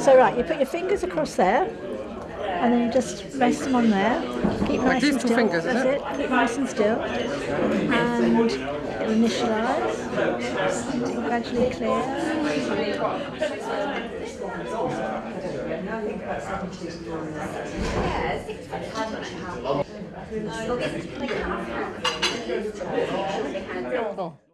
So right, you put your fingers across there, and then you just rest them on there. Keep Like nice these and two still. fingers, is That's it? it? Keep nice and still, and it'll initialise. It'll Gradually clear. Oh.